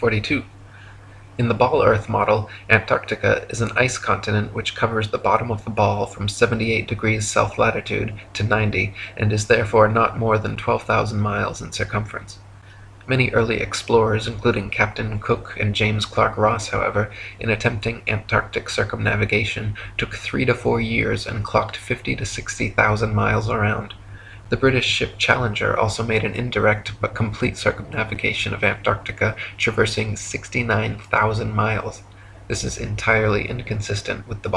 42. In the ball earth model, Antarctica is an ice continent which covers the bottom of the ball from 78 degrees south latitude to 90 and is therefore not more than 12,000 miles in circumference. Many early explorers, including Captain Cook and James Clark Ross, however, in attempting Antarctic circumnavigation, took three to four years and clocked 50 to 60,000 miles around. The British ship Challenger also made an indirect but complete circumnavigation of Antarctica, traversing 69,000 miles. This is entirely inconsistent with the